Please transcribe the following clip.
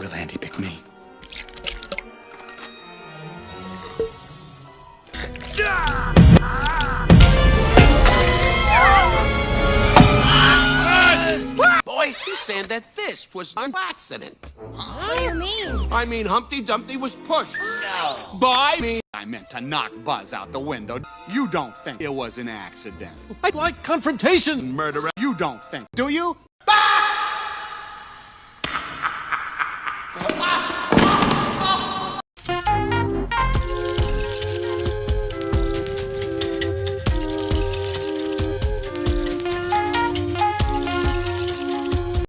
will Andy pick me? Boy, he's saying that this was an accident. What do you mean? I mean, Humpty Dumpty was pushed. No. By me. I meant to knock Buzz out the window. You don't think it was an accident. I like confrontation. Murderer. You don't think. Do you?